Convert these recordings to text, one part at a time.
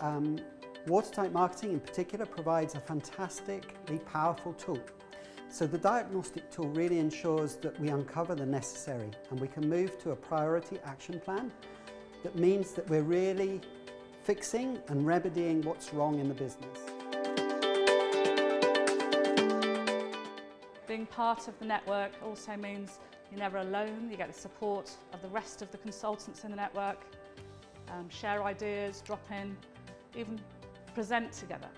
um, Watertight Marketing in particular provides a fantastically powerful tool. So the diagnostic tool really ensures that we uncover the necessary and we can move to a priority action plan that means that we're really fixing and remedying what's wrong in the business. Being part of the network also means you're never alone, you get the support of the rest of the consultants in the network, um, share ideas, drop in, even present together.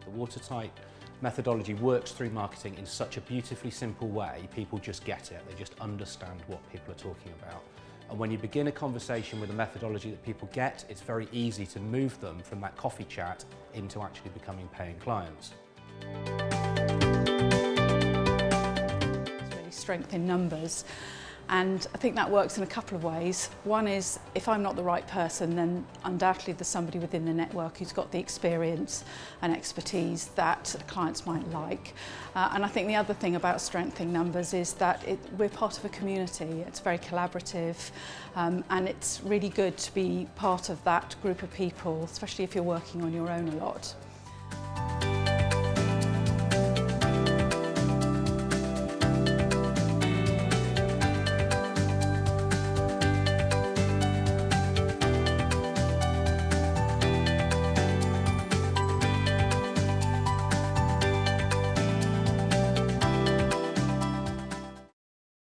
The watertight methodology works through marketing in such a beautifully simple way, people just get it, they just understand what people are talking about. And when you begin a conversation with a methodology that people get, it's very easy to move them from that coffee chat into actually becoming paying clients. It's really strength in numbers. And I think that works in a couple of ways. One is if I'm not the right person, then undoubtedly there's somebody within the network who's got the experience and expertise that clients might like. Uh, and I think the other thing about strengthening numbers is that it, we're part of a community. It's very collaborative um, and it's really good to be part of that group of people, especially if you're working on your own a lot.